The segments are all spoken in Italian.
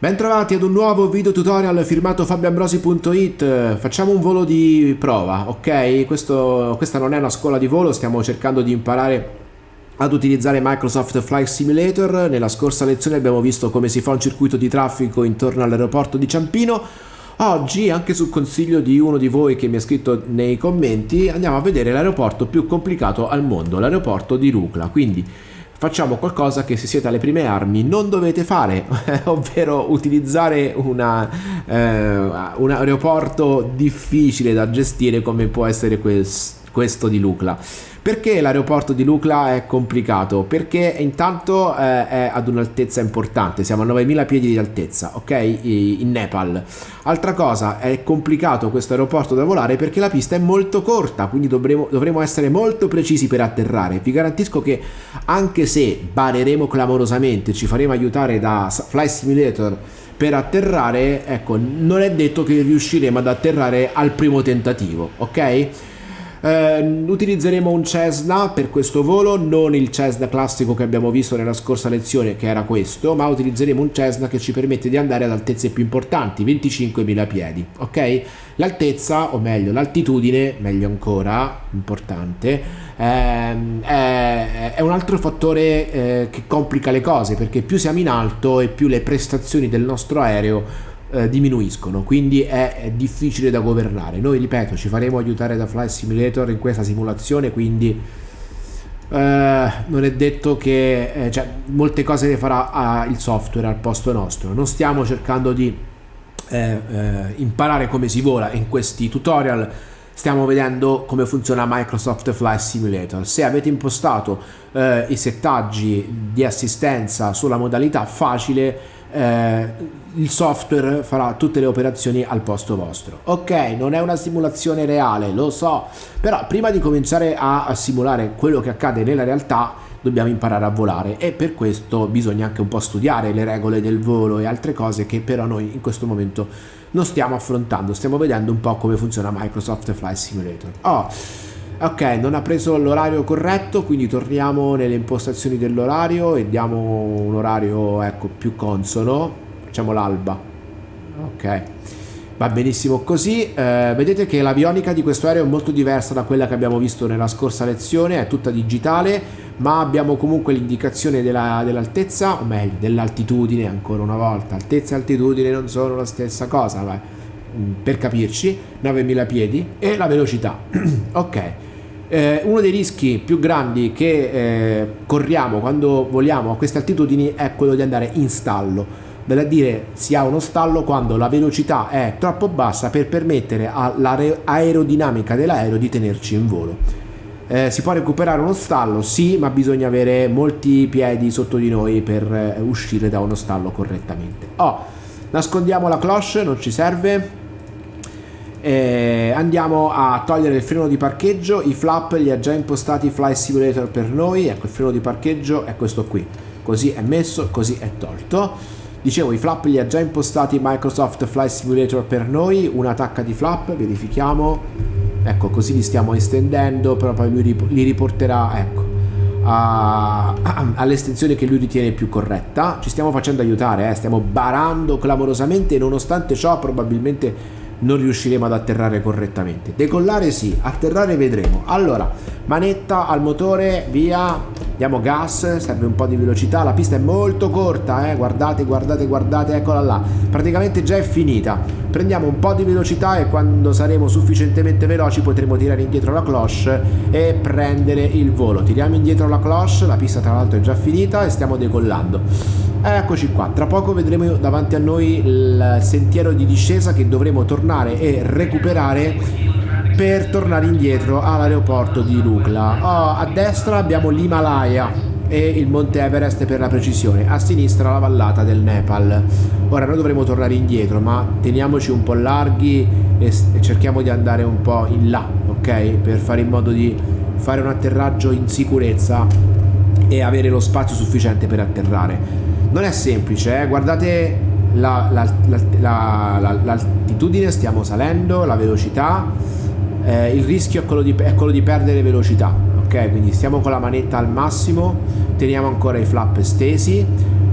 Bentrovati ad un nuovo video tutorial firmato fabioambrosi.it Facciamo un volo di prova, ok? Questo, questa non è una scuola di volo, stiamo cercando di imparare ad utilizzare Microsoft Flight Simulator. Nella scorsa lezione abbiamo visto come si fa un circuito di traffico intorno all'aeroporto di Ciampino. Oggi, anche sul consiglio di uno di voi che mi ha scritto nei commenti, andiamo a vedere l'aeroporto più complicato al mondo, l'aeroporto di Rukla. Quindi facciamo qualcosa che se siete alle prime armi non dovete fare, ovvero utilizzare una, eh, un aeroporto difficile da gestire come può essere questo di Lucla. Perché l'aeroporto di Lucla è complicato? Perché intanto eh, è ad un'altezza importante, siamo a 9000 piedi di altezza, ok? In Nepal. Altra cosa, è complicato questo aeroporto da volare perché la pista è molto corta, quindi dovremo, dovremo essere molto precisi per atterrare. Vi garantisco che anche se bareremo clamorosamente, ci faremo aiutare da Fly Simulator per atterrare, ecco, non è detto che riusciremo ad atterrare al primo tentativo, ok? Eh, utilizzeremo un Cessna per questo volo, non il Cessna classico che abbiamo visto nella scorsa lezione che era questo, ma utilizzeremo un Cessna che ci permette di andare ad altezze più importanti, 25.000 piedi, ok? L'altezza, o meglio l'altitudine, meglio ancora, importante, ehm, è, è, un altro fattore eh, che complica le cose perché più siamo in alto e più le prestazioni del nostro aereo eh, diminuiscono, quindi è, è, difficile da governare. Noi, ripeto, ci faremo aiutare da Flight Simulator in questa simulazione, quindi eh, non è detto che eh, cioè, molte cose le farà ah, il software al posto nostro. Non stiamo cercando di eh, eh, imparare come si vola in questi tutorial stiamo vedendo come funziona Microsoft Flight Simulator. Se avete impostato eh, i settaggi di assistenza sulla modalità facile, eh, il software farà tutte le operazioni al posto vostro. Ok, non è una simulazione reale, lo so, però prima di cominciare a, simulare quello che accade nella realtà dobbiamo imparare a volare e per questo bisogna anche un po' studiare le regole del volo e altre cose che però noi in questo momento non stiamo affrontando, stiamo vedendo un po' come funziona Microsoft Flight Simulator. Oh, ok, non ha preso l'orario corretto, quindi torniamo nelle impostazioni dell'orario e diamo un orario ecco, più consono, facciamo l'alba, ok. Va benissimo così, eh, vedete che l'avionica di questo aereo è molto diversa da quella che abbiamo visto nella scorsa lezione, è tutta digitale, ma abbiamo comunque l'indicazione dell'altezza, dell o meglio dell'altitudine ancora una volta, altezza e altitudine non sono la stessa cosa, ma, mm, per capirci, 9000 piedi e la velocità, ok. Eh, uno dei rischi più grandi che eh, corriamo quando voliamo a queste altitudini è quello di andare in stallo vale a dire si ha uno stallo quando la velocità è troppo bassa per permettere all'aerodinamica dell'aereo di tenerci in volo. Eh, si può recuperare uno stallo? Sì, ma bisogna avere molti piedi sotto di noi per eh, uscire da uno stallo correttamente. Oh, nascondiamo la cloche, non ci serve. Eh, andiamo a togliere il freno di parcheggio, i flap li ha già impostati Fly Simulator per noi, ecco il freno di parcheggio è questo qui, così è messo, così è tolto. Dicevo, i flap li ha già impostati Microsoft Flight Simulator per noi, una tacca di flap, verifichiamo, ecco così li stiamo estendendo, però poi lui li riporterà, ecco, all'estensione che lui ritiene più corretta. Ci stiamo facendo aiutare, eh? stiamo barando clamorosamente nonostante ciò probabilmente non riusciremo ad atterrare correttamente. Decollare sì, atterrare vedremo. Allora, manetta al motore, via, diamo gas, serve un po' di velocità, la pista è molto corta, eh? guardate, guardate, guardate, eccola là, praticamente già è finita. Prendiamo un po' di velocità e quando saremo sufficientemente veloci potremo tirare indietro la cloche e prendere il volo. Tiriamo indietro la cloche, la pista tra l'altro è già finita e stiamo decollando. Eccoci qua, tra poco vedremo davanti a noi il sentiero di discesa che dovremo tornare e recuperare per tornare indietro all'aeroporto di Lukla. Oh, a destra abbiamo l'Himalaya e il Monte Everest per la precisione, a sinistra la vallata del Nepal. Ora noi dovremo tornare indietro, ma teniamoci un po' larghi e, cerchiamo di andare un po' in là, ok? Per fare in modo di fare un atterraggio in sicurezza e avere lo spazio sufficiente per atterrare. Non è semplice, eh? guardate l'altitudine, la, la, la, stiamo salendo, la velocità eh, il rischio è quello, di, è quello di perdere velocità ok? Quindi stiamo con la manetta al massimo teniamo ancora i flap stesi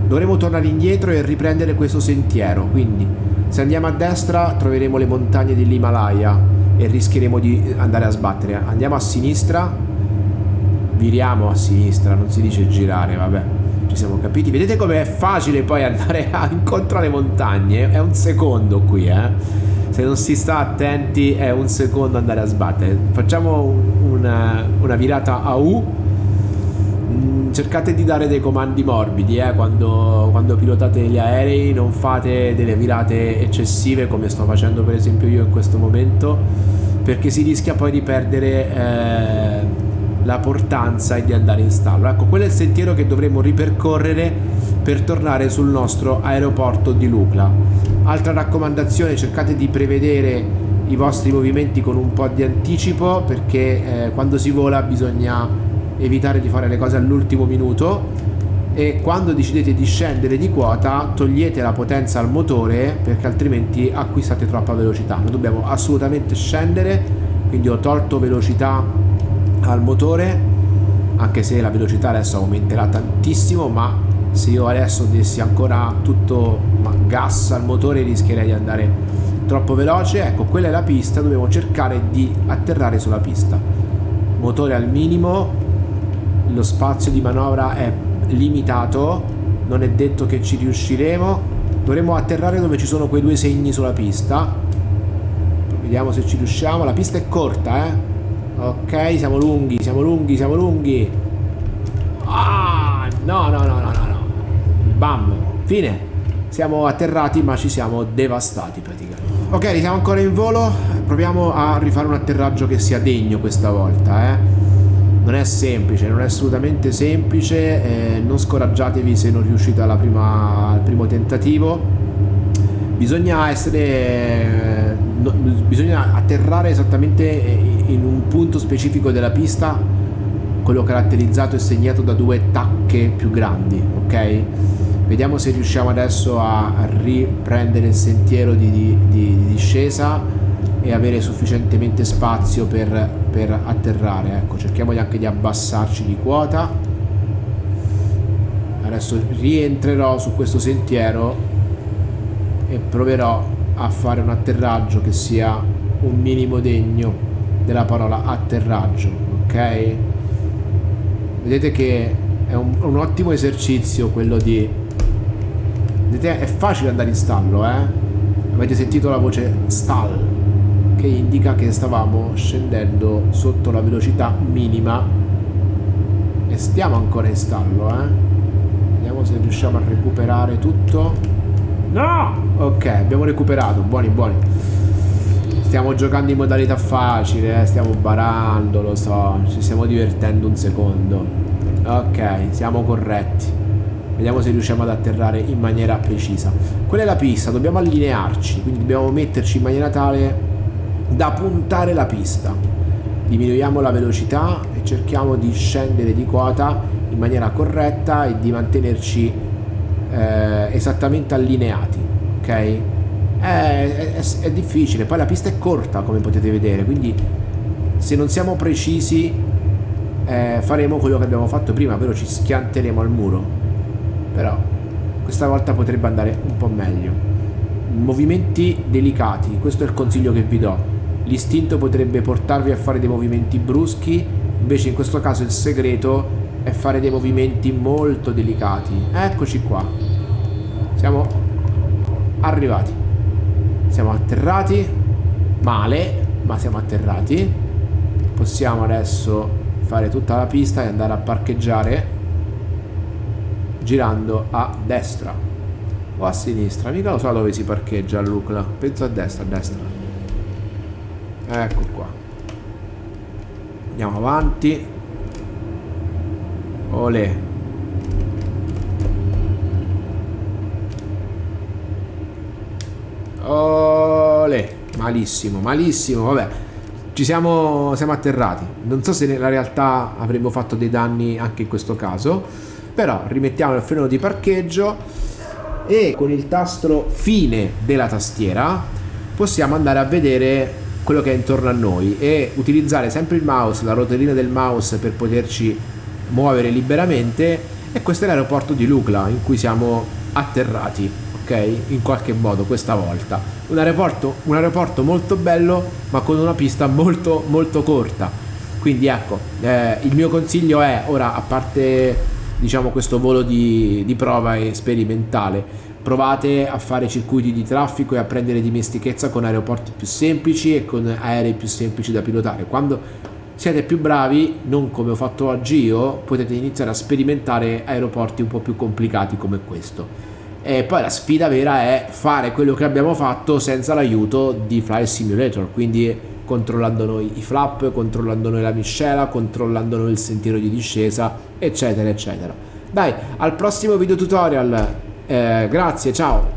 dovremo tornare indietro e riprendere questo sentiero. Quindi se andiamo a destra troveremo le montagne dell'Himalaya e rischieremo di andare a sbattere. Andiamo a sinistra. Viriamo a sinistra non si dice girare vabbè. Ci siamo capiti. Vedete com'è facile poi andare a alle montagne? È un secondo qui eh se non si sta attenti è un secondo andare a sbattere. Facciamo una, una virata a U. Mm, cercate di dare dei comandi morbidi eh, quando, quando, pilotate gli aerei non fate delle virate eccessive come sto facendo per esempio io in questo momento perché si rischia poi di perdere eh, la portanza e di andare in stallo. Ecco quello è il sentiero che dovremo ripercorrere per tornare sul nostro aeroporto di Lucla Altra raccomandazione, cercate di prevedere i vostri movimenti con un po' di anticipo perché eh, quando si vola bisogna evitare di fare le cose all'ultimo minuto e quando decidete di scendere di quota togliete la potenza al motore perché altrimenti acquistate troppa velocità. Noi dobbiamo assolutamente scendere, quindi ho tolto velocità al motore anche se la velocità adesso aumenterà tantissimo ma se io adesso dessi ancora tutto gas al motore rischierei di andare troppo veloce. Ecco quella è la pista dobbiamo cercare di atterrare sulla pista. Motore al minimo lo spazio di manovra è limitato non è detto che ci riusciremo. Dovremo atterrare dove ci sono quei due segni sulla pista. Vediamo se ci riusciamo. La pista è corta eh. Ok siamo lunghi siamo lunghi siamo lunghi. Ah no no no no bam, fine. Siamo atterrati ma ci siamo devastati praticamente. Ok, siamo ancora in volo, proviamo a rifare un atterraggio che sia degno questa volta, eh. Non è semplice, non è assolutamente semplice, eh, non scoraggiatevi se non riuscite alla prima, al primo tentativo. Bisogna essere... Eh, no, bisogna atterrare esattamente in un punto specifico della pista, quello caratterizzato e segnato da due tacche più grandi, ok? Vediamo se riusciamo adesso a riprendere il sentiero di, di, di discesa e avere sufficientemente spazio per, per atterrare. Ecco, cerchiamo anche di abbassarci di quota. Adesso rientrerò su questo sentiero e proverò a fare un atterraggio che sia un minimo degno della parola atterraggio, ok? Vedete che è un, un ottimo esercizio quello di Vedete, è facile andare in stallo, eh? Avete sentito la voce stall, che indica che stavamo scendendo sotto la velocità minima e stiamo ancora in stallo, eh? Vediamo se riusciamo a recuperare tutto. No! Ok, abbiamo recuperato, buoni buoni. Stiamo giocando in modalità facile, eh? stiamo barando, lo so, ci stiamo divertendo un secondo. Ok, siamo corretti. Vediamo se riusciamo ad atterrare in maniera precisa. Quella è la pista, dobbiamo allinearci, quindi dobbiamo metterci in maniera tale da puntare la pista. Diminuiamo la velocità e cerchiamo di scendere di quota in maniera corretta e di mantenerci eh, esattamente allineati, ok? È, è, è difficile, poi la pista è corta come potete vedere, quindi se non siamo precisi eh, faremo quello che abbiamo fatto prima, ovvero ci schianteremo al muro però questa volta potrebbe andare un po' meglio. Movimenti delicati questo è il consiglio che vi do. L'istinto potrebbe portarvi a fare dei movimenti bruschi invece in questo caso il segreto è fare dei movimenti molto delicati. Eccoci qua. Siamo arrivati. Siamo atterrati. Male ma siamo atterrati. Possiamo adesso fare tutta la pista e andare a parcheggiare girando a destra o a sinistra. Mica lo so dove si parcheggia a Lucla penso a destra a destra. Ecco qua. Andiamo avanti. Olè. Olè. Malissimo malissimo. Vabbè ci siamo, siamo atterrati. Non so se nella realtà avremmo fatto dei danni anche in questo caso però rimettiamo il freno di parcheggio e con il tasto fine della tastiera possiamo andare a vedere quello che è intorno a noi e utilizzare sempre il mouse, la rotellina del mouse per poterci muovere liberamente E questo è l'aeroporto di Lukla in cui siamo atterrati, ok? In qualche modo questa volta. Un aeroporto, un aeroporto molto bello ma con una pista molto molto corta. Quindi ecco, eh, il mio consiglio è ora a parte diciamo questo volo di, di prova e sperimentale. Provate a fare circuiti di traffico e a prendere dimestichezza con aeroporti più semplici e con aerei più semplici da pilotare. Quando siete più bravi non come ho fatto oggi io potete iniziare a sperimentare aeroporti un po' più complicati come questo. E poi la sfida vera è fare quello che abbiamo fatto senza l'aiuto di Fly Simulator quindi controllando noi i flap, controllando noi la miscela, controllando noi il sentiero di discesa, eccetera, eccetera. Dai, al prossimo video tutorial. Eh, grazie, ciao!